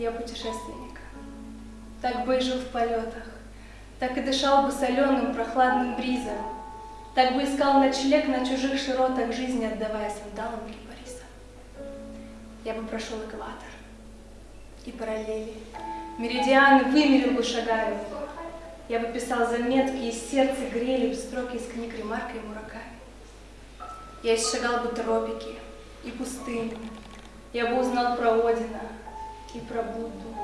я путешественник. Так бы и жил в полетах, так и дышал бы соленым прохладным бризом, так бы искал ночлег на чужих широтах жизни, отдавая сандалам кипариса. Я бы прошел экватор и параллели, меридианы вымерил бы шагами, я бы писал заметки, и сердце грели бы строки из книг Ремарка и Мураками. Я исшагал бы тропики и пустыни, я бы узнал про Одина и про Будду.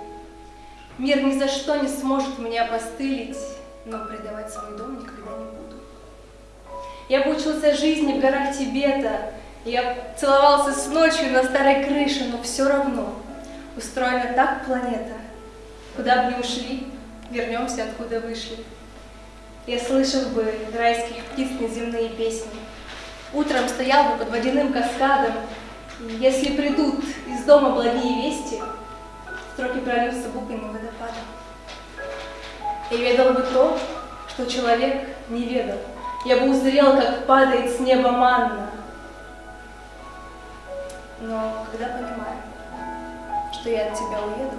Мир ни за что не сможет меня опостылить, но предавать свой дом никогда не буду. Я учился жизни в горах Тибета, я целовался с ночью на старой крыше, но все равно устроена так планета, куда бы ни ушли, вернемся, откуда вышли. Я слышал бы райских птиц неземные песни. Утром стоял бы под водяным каскадом, если придут из дома благие вести, строки прольются буквами водопадом. Я ведал бы то, что человек не ведал. Я бы узрел, как падает с неба манна. Но когда понимаю, что я от тебя уеду,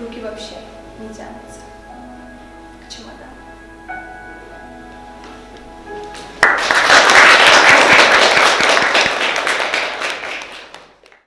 руки вообще не тянутся.